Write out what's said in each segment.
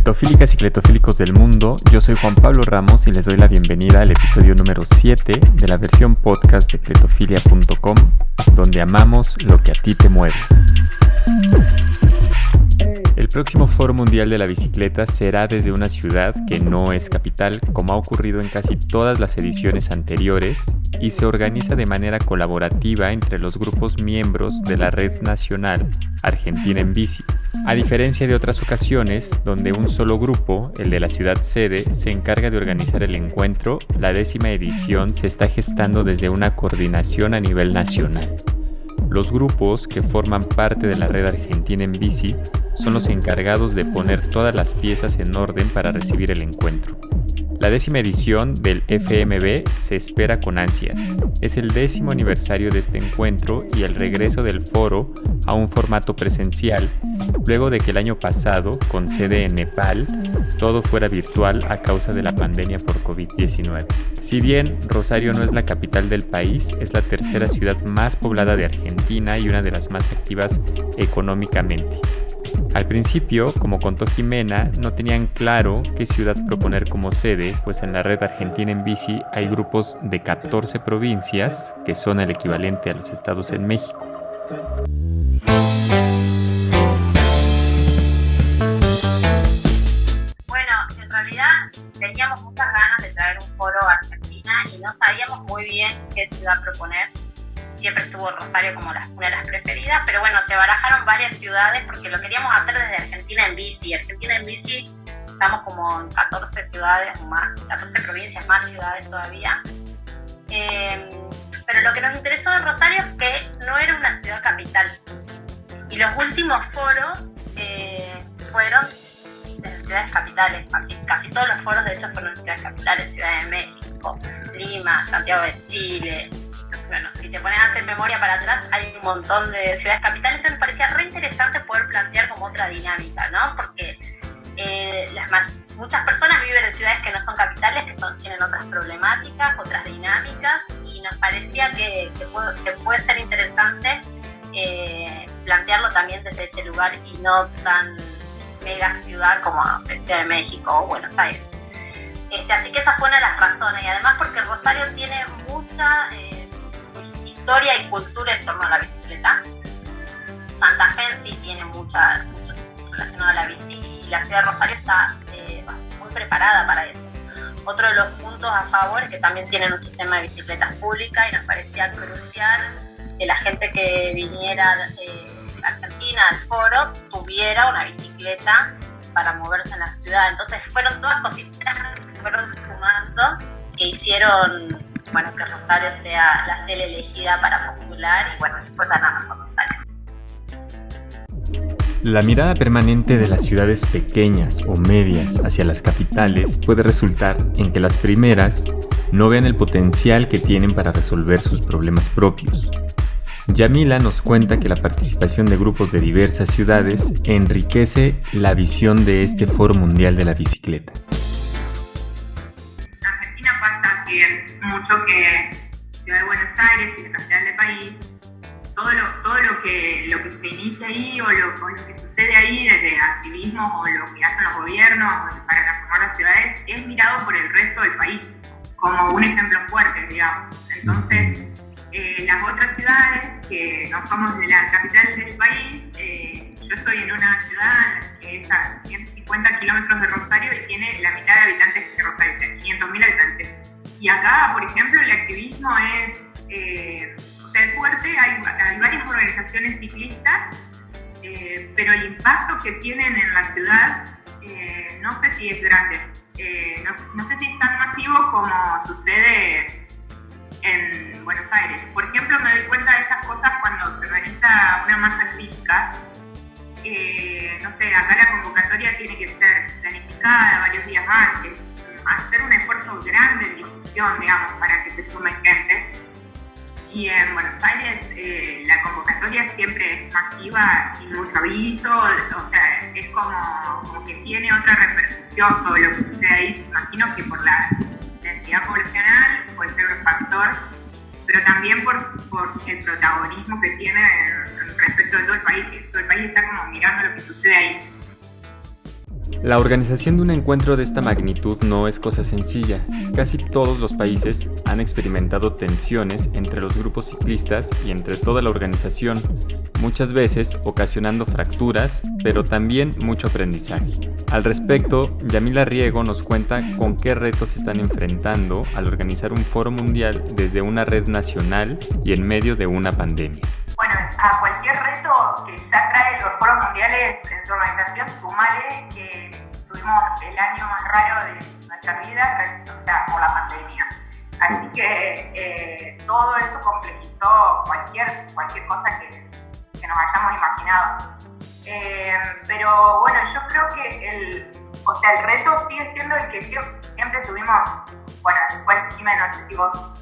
Cletofílicas y cletofílicos del mundo, yo soy Juan Pablo Ramos y les doy la bienvenida al episodio número 7 de la versión podcast de cletofilia.com, donde amamos lo que a ti te mueve. El próximo Foro Mundial de la Bicicleta será desde una ciudad que no es capital, como ha ocurrido en casi todas las ediciones anteriores, y se organiza de manera colaborativa entre los grupos miembros de la Red Nacional Argentina en Bici. A diferencia de otras ocasiones, donde un solo grupo, el de la ciudad sede, se encarga de organizar el encuentro, la décima edición se está gestando desde una coordinación a nivel nacional. Los grupos que forman parte de la red argentina en bici son los encargados de poner todas las piezas en orden para recibir el encuentro. La décima edición del FMB se espera con ansias. Es el décimo aniversario de este encuentro y el regreso del foro a un formato presencial, luego de que el año pasado, con sede en Nepal, todo fuera virtual a causa de la pandemia por COVID-19. Si bien Rosario no es la capital del país, es la tercera ciudad más poblada de Argentina y una de las más activas económicamente. Al principio, como contó Jimena, no tenían claro qué ciudad proponer como sede, pues en la red argentina en bici hay grupos de 14 provincias, que son el equivalente a los estados en México. Bueno, en realidad teníamos muchas ganas de traer un foro a Argentina y no sabíamos muy bien qué ciudad proponer siempre estuvo Rosario como una de las preferidas, pero bueno, se barajaron varias ciudades porque lo queríamos hacer desde Argentina en bici. Argentina en bici estamos como en 14 ciudades más, 14 provincias más ciudades todavía. Em, pero lo que nos interesó de Rosario es que no era una ciudad capital. Y los últimos foros eh, fueron en ciudades capitales, casi, casi todos los foros de hecho fueron en ciudades capitales, Ciudad de México, Lima, Santiago de Chile, te pones a hacer memoria para atrás, hay un montón de ciudades capitales, entonces me parecía re interesante poder plantear como otra dinámica, ¿no? Porque eh, las muchas personas viven en ciudades que no son capitales, que son, tienen otras problemáticas, otras dinámicas, y nos parecía que, puede, ser interesante eh, plantearlo también desde ese lugar y no tan mega ciudad como Ciudad de México o Buenos Aires. Este, así que esa fue una de las razones, y además porque Rosario tiene mucha... Eh, historia y cultura en torno a la bicicleta. Santa Fe sí tiene mucha, mucho relacionado a la bici y la ciudad de Rosario está eh, muy preparada para eso. Otro de los puntos a favor es que también tienen un sistema de bicicletas públicas y nos parecía crucial que la gente que viniera eh, a Argentina al foro tuviera una bicicleta para moverse en la ciudad. Entonces fueron todas cositas que fueron sumando que hicieron bueno, que Rosario sea la sede elegida para postular y bueno, después ganamos con Rosario. La mirada permanente de las ciudades pequeñas o medias hacia las capitales puede resultar en que las primeras no vean el potencial que tienen para resolver sus problemas propios. Yamila nos cuenta que la participación de grupos de diversas ciudades enriquece la visión de este Foro Mundial de la Bicicleta. Mucho que Ciudad de Buenos Aires, que es la capital del país, todo lo, todo lo, que, lo que se inicia ahí o lo, que sucede ahí desde activismo o lo que hacen los gobiernos para transformar las ciudades es mirado por el resto del país como un ejemplo fuerte, digamos. Entonces, eh, las otras ciudades que no somos de la capital del país, eh, yo estoy en una ciudad que es a 150 kilómetros de Rosario y tiene la mitad de habitantes que Rosario, 500.000 habitantes. Y acá, por ejemplo, el activismo es, eh, fuerte, hay, varias organizaciones ciclistas, eh, pero el impacto que tienen en la ciudad eh, no sé si es grande. Eh, no, sé si es tan masivo como sucede en Buenos Aires. Por ejemplo, me doy cuenta de estas cosas cuando se organiza una masa crítica. no sé, acá la convocatoria tiene que ser planificada varios días antes hacer un esfuerzo grande en difusión, digamos, para que se sume gente. Y en Buenos Aires eh, la convocatoria siempre es masiva, sin mucho aviso, o sea, es como, que tiene otra repercusión todo lo que sucede ahí. Imagino que por la densidad poblacional puede ser un factor, pero también por, por el protagonismo que tiene respecto de todo el país, que todo el país está como mirando lo que sucede ahí. La organización de un encuentro de esta magnitud no es cosa sencilla. Casi todos los países han experimentado tensiones entre los grupos ciclistas y entre toda la organización, muchas veces ocasionando fracturas, pero también mucho aprendizaje. Al respecto, Yamila Riego nos cuenta con qué retos se están enfrentando al organizar un foro mundial desde una red nacional y en medio de una pandemia. Bueno, a cualquier reto que ya trae los foros mundiales en su organización, sumale que tuvimos el año más raro de nuestra vida, o sea, por la pandemia. Así que eh, todo eso complejizó cualquier, cualquier cosa que, que nos hayamos imaginado. Eh, pero bueno, yo creo que el, o sea, el reto sigue siendo el que siempre tuvimos, bueno, después Jiménez, no sé si vos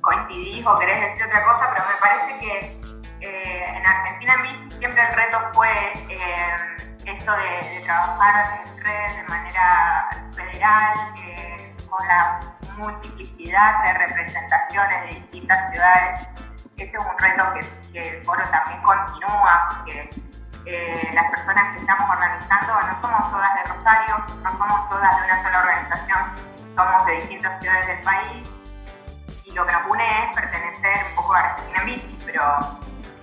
coincidís o querés decir otra cosa, pero me parece que eh, en Argentina en bici siempre el reto fue eh, esto de, trabajar en red de manera federal, eh, con la multiplicidad de representaciones de distintas ciudades. Ese es un reto que, el foro también continúa, porque las personas que estamos organizando no somos todas de Rosario, no somos todas de una sola organización, somos de distintas ciudades del país y lo que nos une es pertenecer un poco a Argentina en bici, pero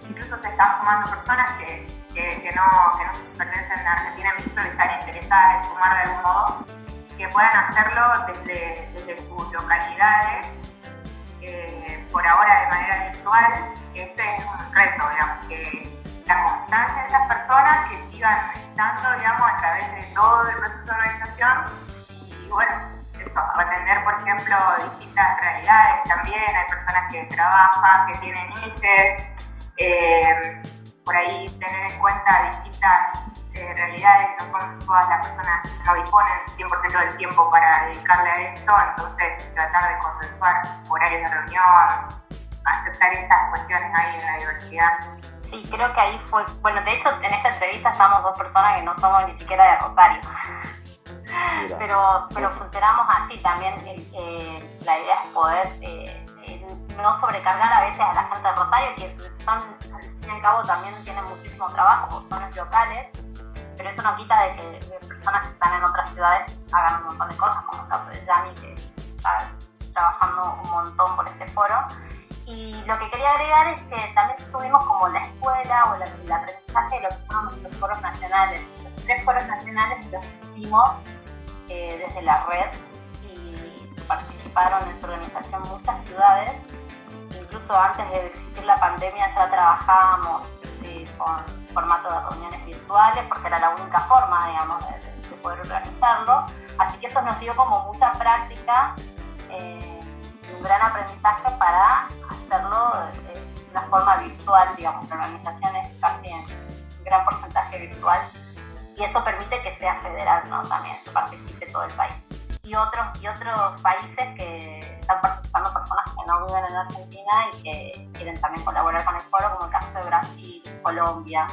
incluso se están sumando personas que, que, no, que no pertenecen a Argentina en pero están interesadas en sumar de algún modo, que puedan hacerlo desde, desde sus localidades, eh, por ahora de manera virtual. Ese es un reto, digamos, que la constancia de esas personas que sigan estando, digamos, a través de todo el proceso de organización y bueno, eso, atender, por ejemplo, distintas realidades también. Hay personas que trabajan, que tienen hijos, eh, por ahí tener en cuenta distintas eh, realidades, no son todas las personas no disponen 100% del tiempo para dedicarle a esto, entonces tratar de consensuar horarios de reunión, aceptar esas cuestiones ahí en la diversidad. Sí, creo que ahí fue, bueno, de hecho en esta entrevista estamos dos personas que no somos ni siquiera de Rosario. Pero, pero funcionamos así también. Eh, la idea es poder eh, no sobrecargar a veces a la gente de Rosario, que son, al fin y al cabo, también tienen muchísimo trabajo, son locales, pero eso no quita de que personas que están en otras ciudades hagan un montón de cosas, como el caso de Yami, que está trabajando un montón por este foro. Y lo que quería agregar es que también tuvimos como la escuela o el aprendizaje de lo que son nuestros foros nacionales. Los tres foros nacionales los hicimos eh, desde la red y participaron en su organización muchas ciudades incluso antes de existir la pandemia ya trabajábamos con formato de reuniones virtuales porque era la única forma, digamos, de, poder organizarlo. Así que eso nos dio como mucha práctica eh, y un gran aprendizaje para hacerlo de una forma virtual, digamos, la organización es casi en un gran porcentaje virtual y eso permite que sea federal, ¿no? También que participe todo el país y otros, y otros países que no viven en Argentina y que quieren también colaborar con el foro, como el caso de Brasil, Colombia.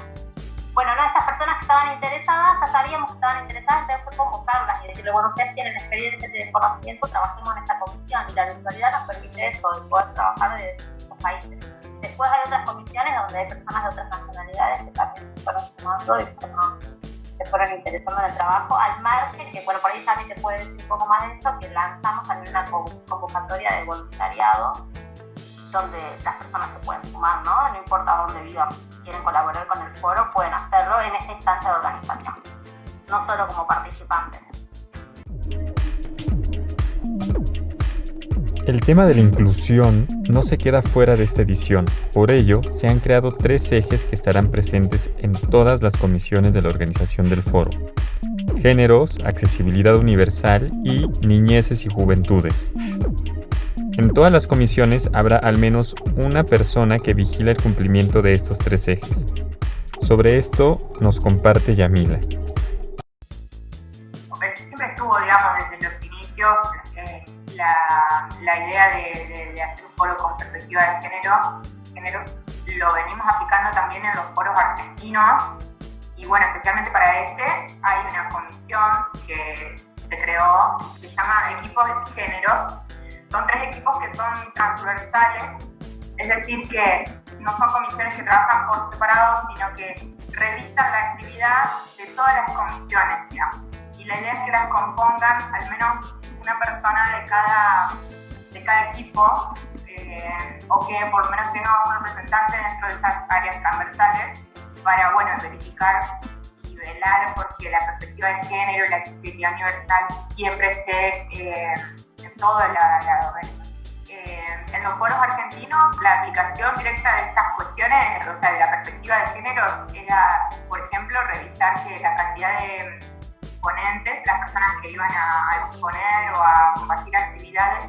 Bueno, no, estas personas que estaban interesadas, ya sabíamos que estaban interesadas, entonces fue convocarlas y decirle, bueno, ustedes tienen experiencia, tienen conocimiento, trabajemos en esta comisión y la virtualidad nos permite eso, de poder trabajar de estos países. Después hay otras comisiones donde hay personas de otras nacionalidades que también fueron sumando y fueron se fueron interesando en el trabajo, al margen, que bueno, por ahí también te puede decir un poco más de esto, que lanzamos también una convocatoria de voluntariado donde las personas se pueden sumar, ¿no? No importa dónde vivan, quieren colaborar con el foro, pueden hacerlo en esta instancia de organización, no solo como participantes. El tema de la inclusión no se queda fuera de esta edición, por ello se han creado tres ejes que estarán presentes en todas las comisiones de la organización del foro. Géneros, accesibilidad universal y niñeces y juventudes. En todas las comisiones habrá al menos una persona que vigila el cumplimiento de estos tres ejes. Sobre esto nos comparte Yamila. Siempre estuvo, digamos, desde los inicios la, idea de, hacer un foro con perspectiva de género, géneros lo venimos aplicando también en los foros argentinos y bueno, especialmente para este hay una comisión que se creó, se llama Equipos de Géneros. Son tres equipos que son transversales, es decir, que no son comisiones que trabajan por separado, sino que revisan la actividad de todas las comisiones, digamos la idea es que las compongan al menos una persona de cada, de cada equipo eh, o que por lo menos tenga un representante dentro de esas áreas transversales para bueno, verificar y velar porque la perspectiva de género y la accesibilidad universal siempre esté eh, en toda la, la eh, en los foros argentinos, la aplicación directa de estas cuestiones, o sea, de la perspectiva de géneros, era, por ejemplo, revisar que la cantidad de las personas que iban a exponer o a compartir actividades,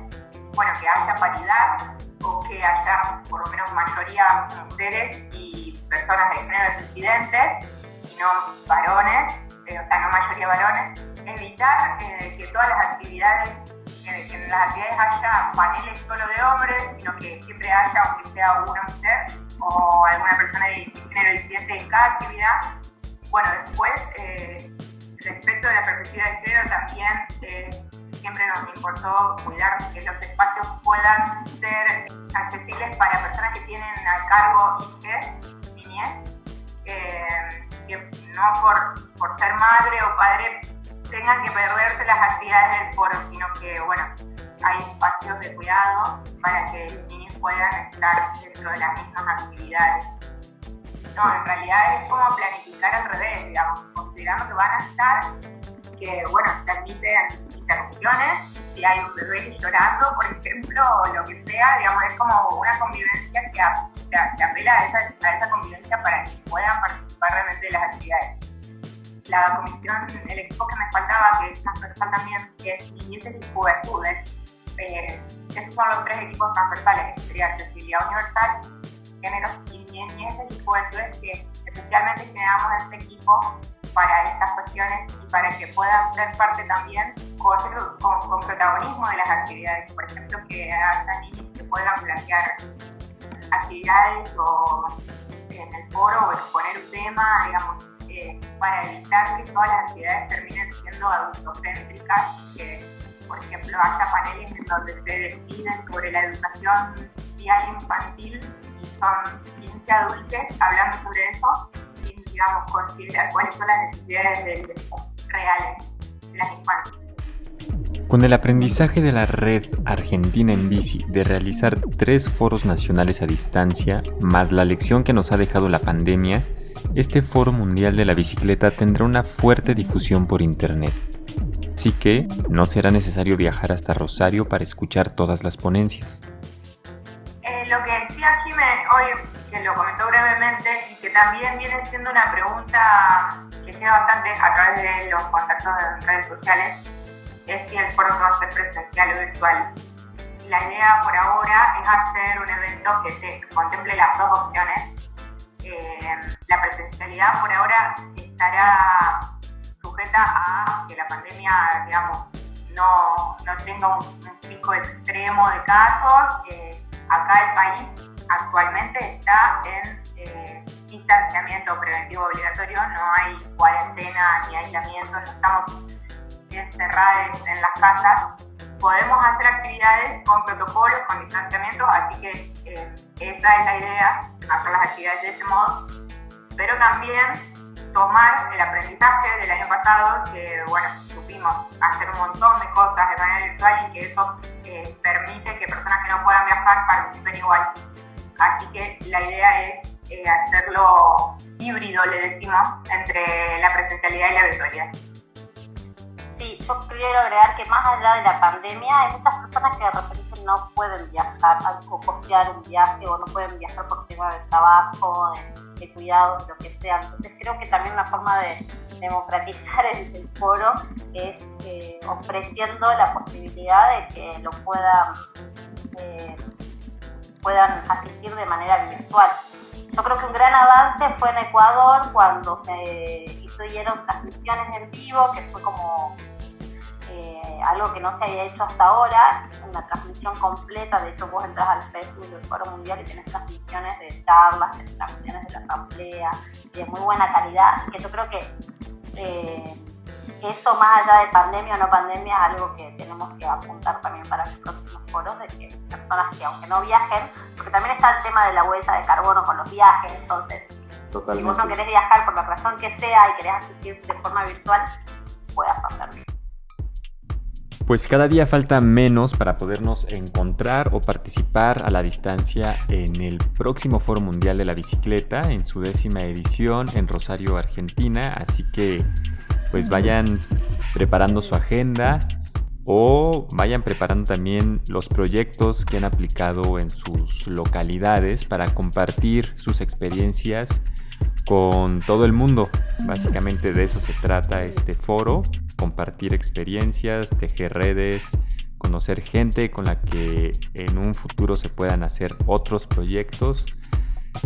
bueno, que haya paridad o que haya por lo menos mayoría mujeres y personas de género disidentes y no varones, eh, o sea, no mayoría varones, evitar eh, que todas las actividades, que, que, en las actividades haya paneles solo de hombres, sino que siempre haya, aunque sea una mujer o alguna persona de género disidente en cada actividad. Bueno, después, eh, respecto de la perspectiva de género, también siempre nos importó cuidar que los espacios puedan ser accesibles para personas que tienen a cargo hijos, niñez, eh, que no por, por ser madre o padre tengan que perderse las actividades del foro, sino que, bueno, hay espacios de cuidado para que los niños puedan estar dentro de las mismas actividades. No, en realidad es como planificar al revés, digamos, considerando que van a estar, que, bueno, permiten si hay un bebé llorando, por ejemplo, o lo que sea, digamos, es como una convivencia que, se apela a esa, a esa convivencia para que puedan participar realmente de las actividades. La comisión, el equipo que me faltaba, que es transversal también, que es niñeces y juventudes, eh, esos son los tres equipos transversales, que sería accesibilidad universal, géneros y niñeces y juventudes, que especialmente generamos este equipo para estas cuestiones y para que puedan ser parte también con, protagonismo de las actividades. Por ejemplo, que haya niños que puedan plantear actividades o en el foro o exponer un tema, digamos, eh, para evitar que todas las actividades terminen siendo adultocéntricas, que por ejemplo haya paneles en donde se decide sobre la educación vial infantil y son 15 adultos hablando sobre eso digamos, considerar cuáles son las necesidades reales de las infancias. Con el aprendizaje de la red Argentina en Bici de realizar tres foros nacionales a distancia, más la lección que nos ha dejado la pandemia, este Foro Mundial de la Bicicleta tendrá una fuerte difusión por Internet. Así que no será necesario viajar hasta Rosario para escuchar todas las ponencias. Eh, lo que decía Jimé hoy lo comentó brevemente y que también viene siendo una pregunta que llega bastante a través de los contactos en redes sociales, es si el foro va a ser presencial o virtual. La idea por ahora es hacer un evento que contemple las dos opciones. Eh, la presencialidad por ahora estará sujeta a que la pandemia, digamos, no, no tenga un, pico extremo de casos. Eh, acá el país actualmente está en eh, distanciamiento preventivo obligatorio, no hay cuarentena ni aislamiento, no estamos encerrados en las casas. Podemos hacer actividades con protocolos, con distanciamiento, así que eh, esa es la idea, hacer las actividades de ese modo, pero también tomar el aprendizaje del año pasado, que bueno, supimos hacer un montón de cosas de manera virtual y que eso eh, permite que personas que no puedan viajar participen igual. Así que la idea es eh, hacerlo híbrido, le decimos, entre la presencialidad y la virtualidad. Sí, yo quiero agregar que más allá de la pandemia, hay muchas personas que de repente no pueden viajar o costear un viaje o no pueden viajar por tema de trabajo, de, de cuidados, lo que sea. Entonces creo que también una forma de democratizar el, foro es eh, ofreciendo la posibilidad de que lo puedan eh, puedan asistir de manera virtual. Yo creo que un gran avance fue en Ecuador cuando se hicieron transmisiones en vivo, que fue como eh, algo que no se había hecho hasta ahora, una transmisión completa, de hecho vos entras al Facebook del Foro Mundial y tienes transmisiones de charlas, transmisiones de la asamblea, de muy buena calidad, que yo creo que eh, eso más allá de pandemia o no pandemia es algo que tenemos que apuntar también para los próximos foros, de que personas que aunque no viajen, porque también está el tema de la huella de carbono con los viajes, entonces si vos no querés viajar por la razón que sea y querés asistir de forma virtual, puedas hacer. Pues cada día falta menos para podernos encontrar o participar a la distancia en el próximo Foro Mundial de la Bicicleta en su décima edición en Rosario, Argentina. Así que pues vayan preparando su agenda o vayan preparando también los proyectos que han aplicado en sus localidades para compartir sus experiencias con todo el mundo. Básicamente de eso se trata este foro, compartir experiencias, tejer redes, conocer gente con la que en un futuro se puedan hacer otros proyectos.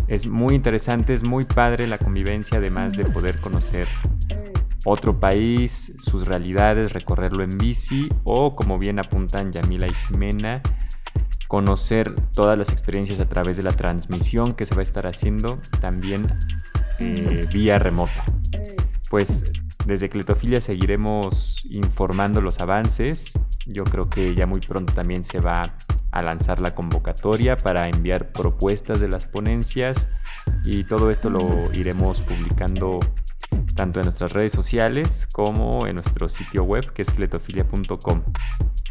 Es muy interesante, es muy padre la convivencia, además de poder conocer otro país, sus realidades, recorrerlo en bici o, como bien apuntan Yamila y Jimena, conocer todas las experiencias a través de la transmisión que se va a estar haciendo también eh, vía remota. Pues desde Cletofilia seguiremos informando los avances. Yo creo que ya muy pronto también se va a lanzar la convocatoria para enviar propuestas de las ponencias y todo esto lo iremos publicando tanto en nuestras redes sociales como en nuestro sitio web que es cletofilia.com.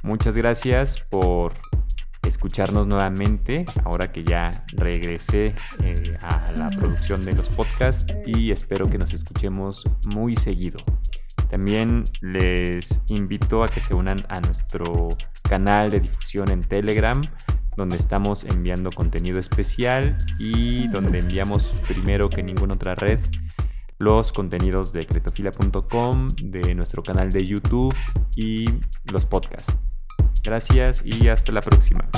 Muchas gracias por escucharnos nuevamente ahora que ya regresé eh, a la producción de los podcasts y espero que nos escuchemos muy seguido. También les invito a que se unan a nuestro canal de difusión en Telegram, donde estamos enviando contenido especial y donde enviamos primero que ninguna otra red los contenidos de cretofila.com, de nuestro canal de YouTube y los podcasts. Gracias y hasta la próxima.